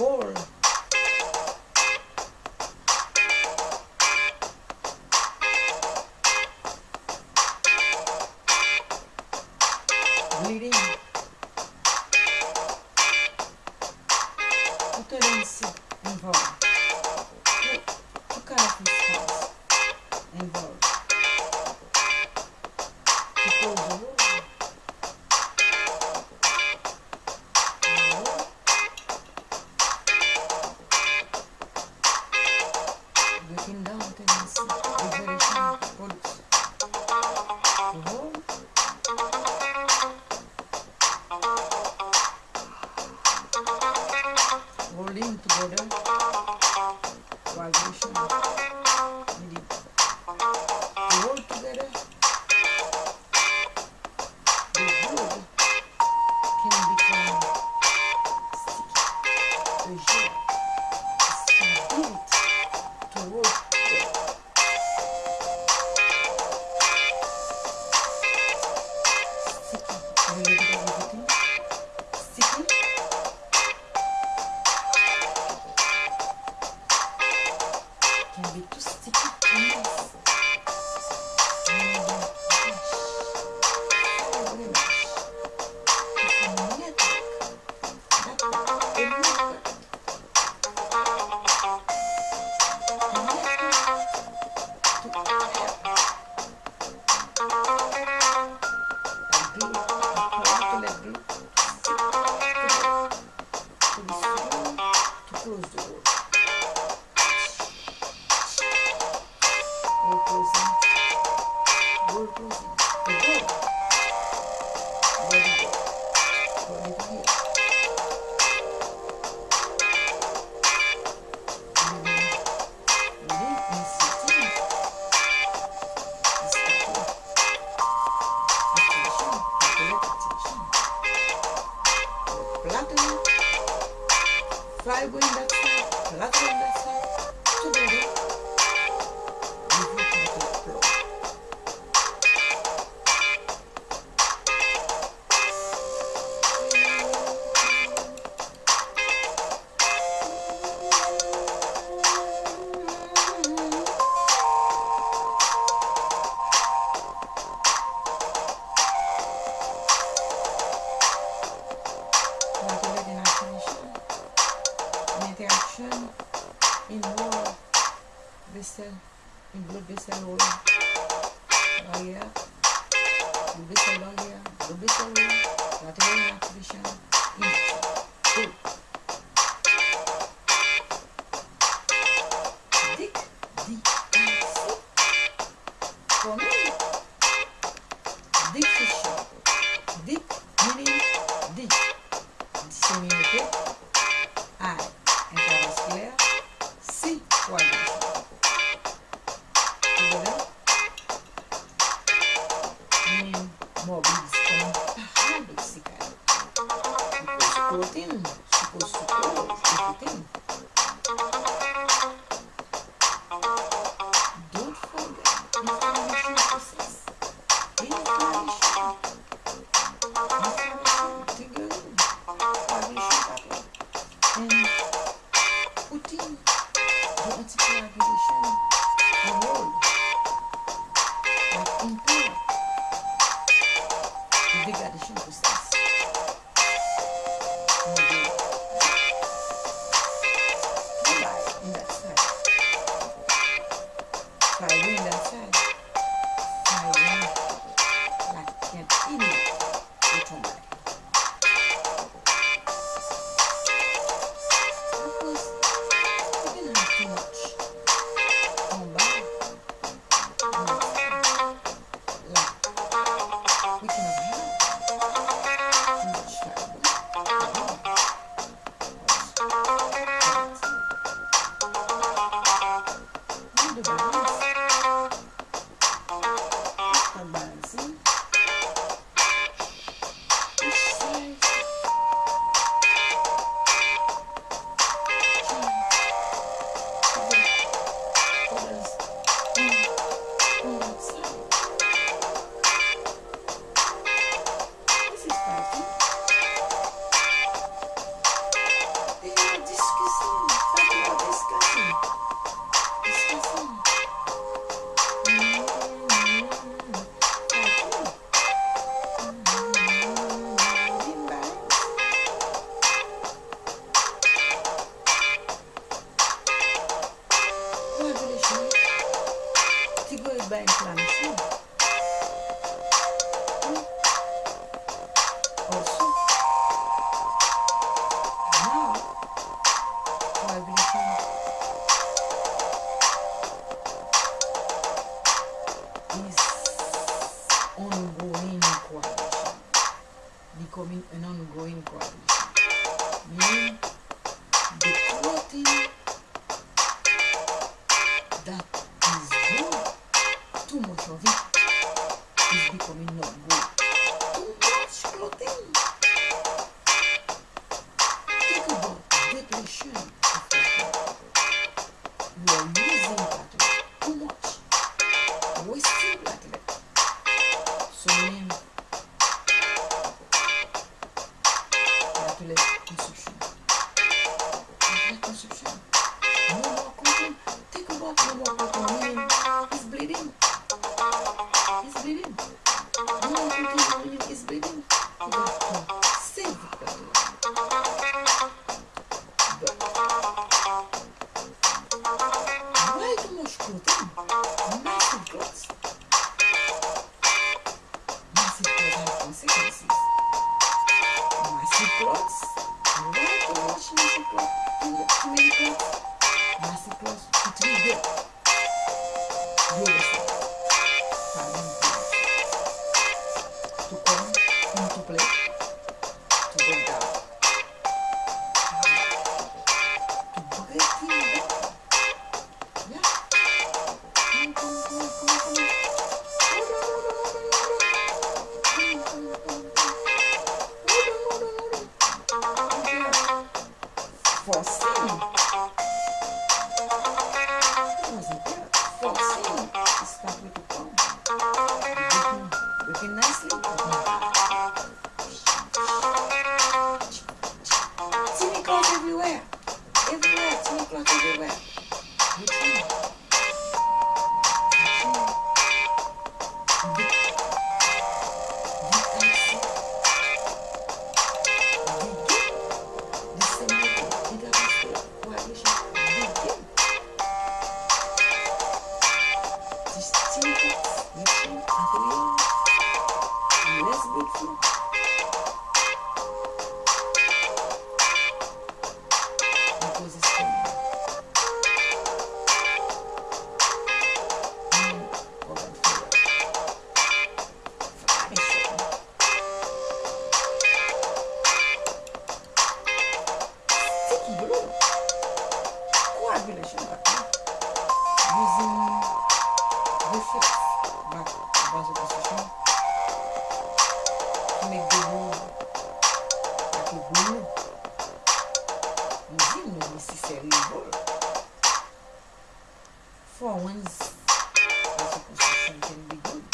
Lord. lindo, bolão. Guarda, deixa attention in whole vessel, in blood vessel whole. Right blood vessel down blood vessel whole, lateral artificial, each, two. Sweetie. Massacres Rodrigo. Beautiful. To come into play. To go down. To break it down. Yeah. Come, come, come, come, come. force. base construction. To make the room like a room. You didn't know necessarily what. For once, base construction can be good.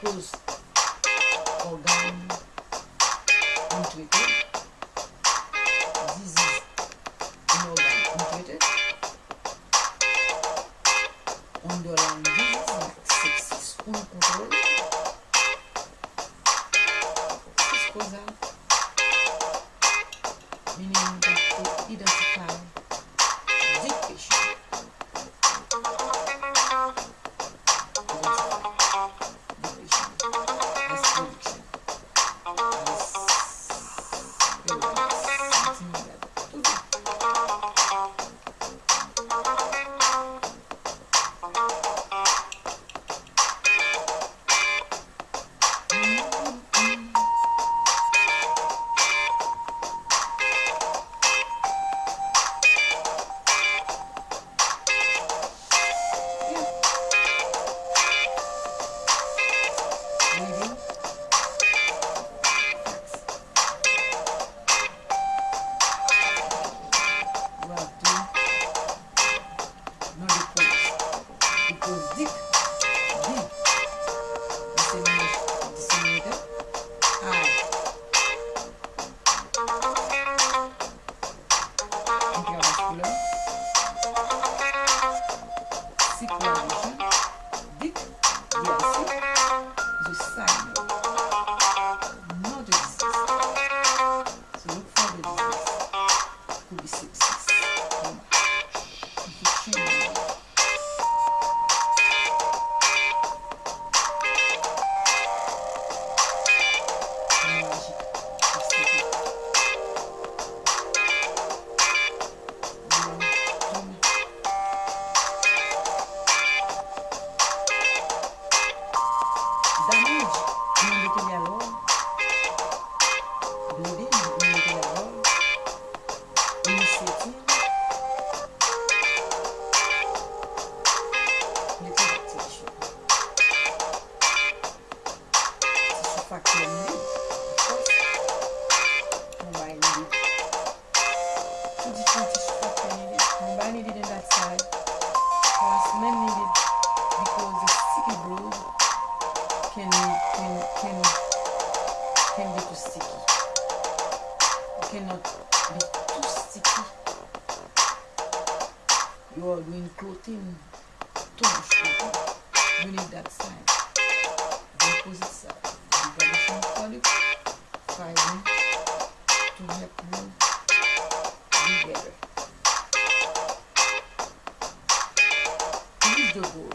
Because organ, untreated. can help better. He's the Lord.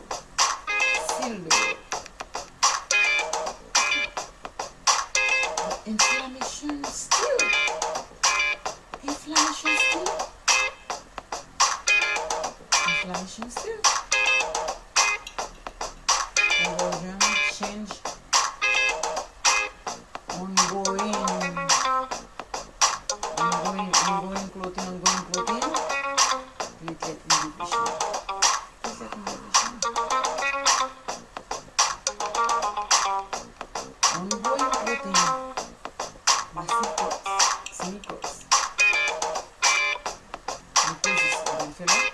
세네